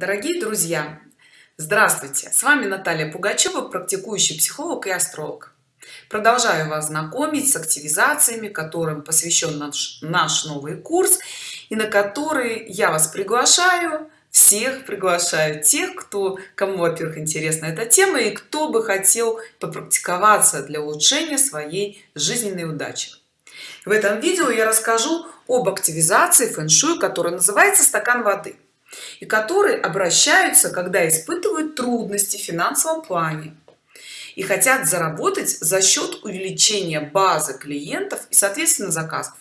дорогие друзья здравствуйте! С вами наталья пугачева практикующий психолог и астролог. Продолжаю вас знакомить с активизациями которым посвящен наш, наш новый курс и на который я вас приглашаю всех приглашаю тех кто кому во-первых интересна эта тема и кто бы хотел попрактиковаться для улучшения своей жизненной удачи. В этом видео я расскажу об активизации фэн-шуй которая называется стакан воды и которые обращаются когда испытывают трудности в финансовом плане и хотят заработать за счет увеличения базы клиентов и соответственно заказов.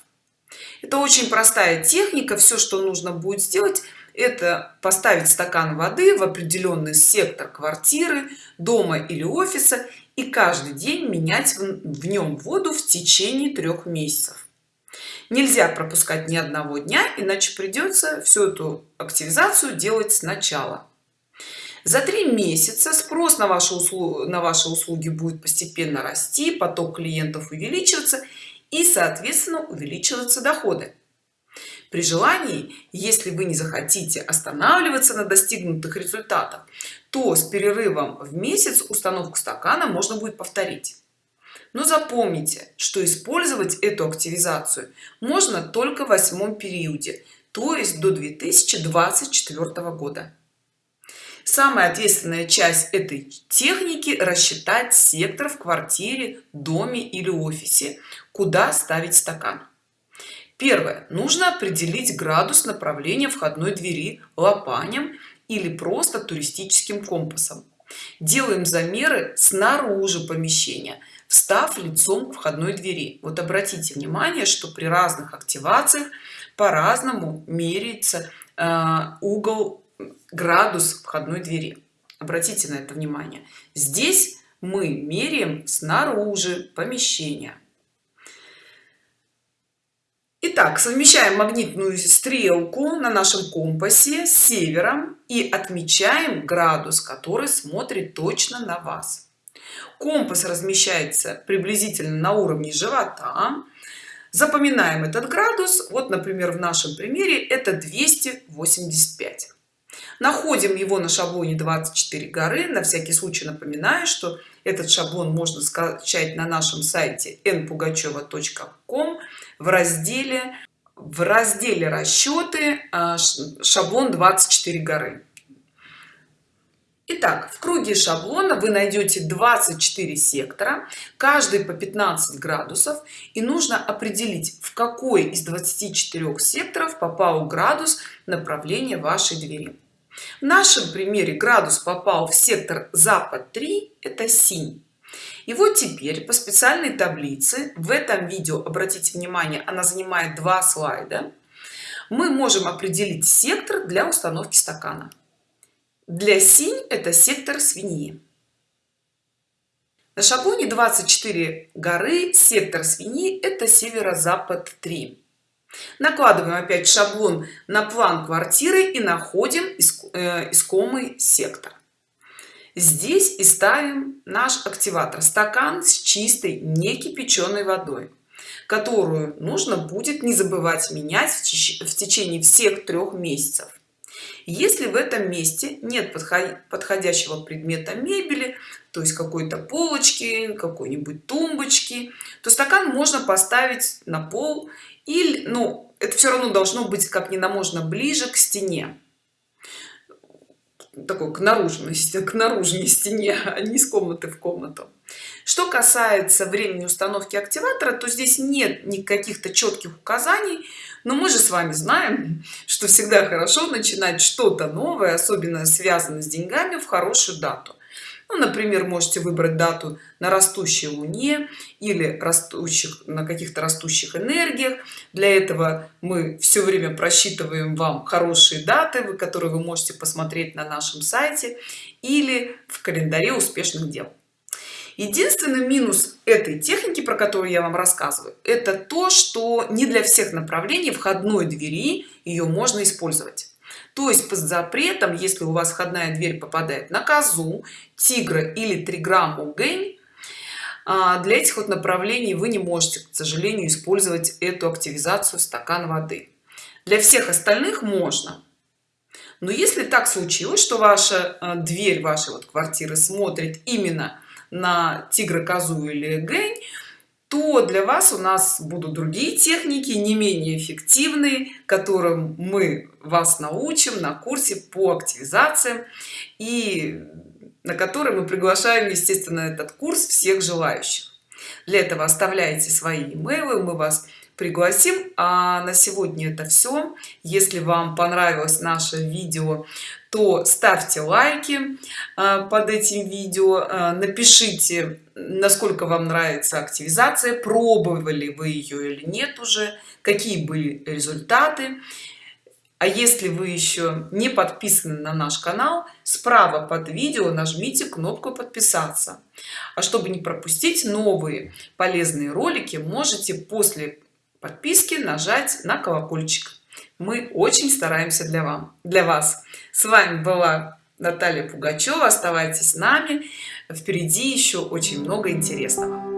Это очень простая техника. Все что нужно будет сделать это поставить стакан воды в определенный сектор квартиры дома или офиса и каждый день менять в нем воду в течение трех месяцев нельзя пропускать ни одного дня иначе придется всю эту активизацию делать сначала. За три месяца спрос на ваши услуги на ваши услуги будет постепенно расти поток клиентов увеличиваться и соответственно увеличиваться доходы. При желании если вы не захотите останавливаться на достигнутых результатах то с перерывом в месяц установку стакана можно будет повторить но запомните что использовать эту активизацию можно только в восьмом периоде то есть до 2024 года. Самая ответственная часть этой техники рассчитать сектор в квартире доме или офисе куда ставить стакан. Первое нужно определить градус направления входной двери лопанем или просто туристическим компасом. Делаем замеры снаружи помещения встав лицом к входной двери. Вот обратите внимание что при разных активациях по-разному меряется э, угол градус входной двери. Обратите на это внимание. Здесь мы меряем снаружи помещения Итак, совмещаем магнитную стрелку на нашем компасе с севером и отмечаем градус, который смотрит точно на вас компас размещается приблизительно на уровне живота. Запоминаем этот градус. Вот например в нашем примере это 285 находим его на шаблоне 24 горы. На всякий случай напоминаю что этот шаблон можно скачать на нашем сайте npugacheva.com в разделе в разделе расчеты а, шаблон 24 горы Итак, в круге шаблона вы найдете 24 сектора, каждый по 15 градусов, и нужно определить, в какой из 24 секторов попал градус направления вашей двери. В нашем примере градус попал в сектор запад 3, это синь. И вот теперь по специальной таблице, в этом видео, обратите внимание, она занимает два слайда, мы можем определить сектор для установки стакана для синь это сектор свиньи. На шаблоне 24 горы сектор свиньи это северо-запад 3 накладываем опять шаблон на план квартиры и находим э, искомый сектор. Здесь и ставим наш активатор стакан с чистой не кипяченой водой которую нужно будет не забывать менять в течение всех трех месяцев если в этом месте нет подходящего предмета мебели то есть какой-то полочки какой-нибудь тумбочки то стакан можно поставить на пол или ну это все равно должно быть как не на можно ближе к стене такой к наружной к наружной стене а не из комнаты в комнату. Что касается времени установки активатора то здесь нет никаких-то четких указаний но мы же с вами знаем что всегда хорошо начинать что-то новое особенно связано с деньгами в хорошую дату ну, например можете выбрать дату на растущей луне или растущих на каких-то растущих энергиях. Для этого мы все время просчитываем вам хорошие даты которые вы можете посмотреть на нашем сайте или в календаре успешных дел. Единственный минус этой техники про которую я вам рассказываю это то что не для всех направлений входной двери ее можно использовать то есть под запретом если у вас входная дверь попадает на козу тигра или триграмму гэнь а, для этих вот направлений вы не можете к сожалению использовать эту активизацию стакан воды. Для всех остальных можно. Но если так случилось что ваша э, дверь вашей вот квартиры смотрит именно на тигра козу или гень то для вас у нас будут другие техники не менее эффективные которым мы вас научим на курсе по активизациям и на который мы приглашаем естественно этот курс всех желающих. Для этого оставляйте свои имейлы мы вас пригласим. А на сегодня это все если вам понравилось наше видео то ставьте лайки а, под этим видео. А, напишите насколько вам нравится активизация пробовали вы ее или нет уже какие были результаты. А если вы еще не подписаны на наш канал справа под видео нажмите кнопку подписаться а чтобы не пропустить новые полезные ролики можете после подписки нажать на колокольчик. Мы очень стараемся для вам для вас. С вами была наталья пугачева. Оставайтесь с нами. Впереди еще очень много интересного